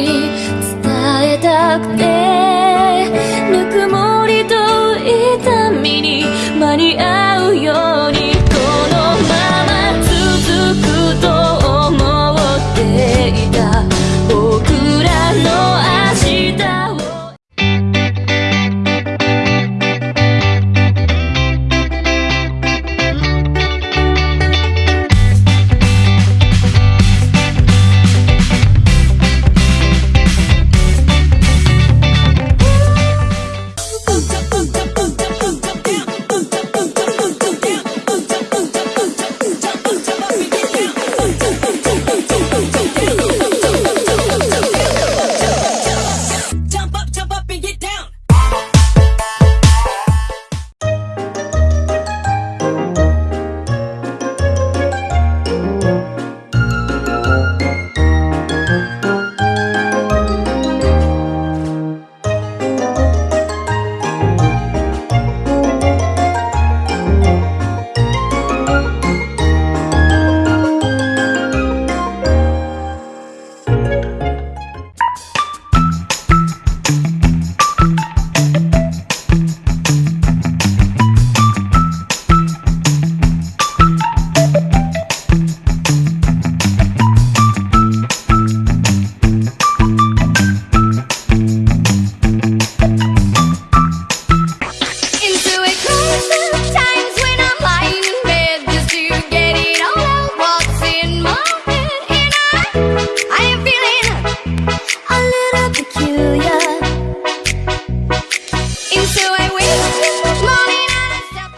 に伝えたくて。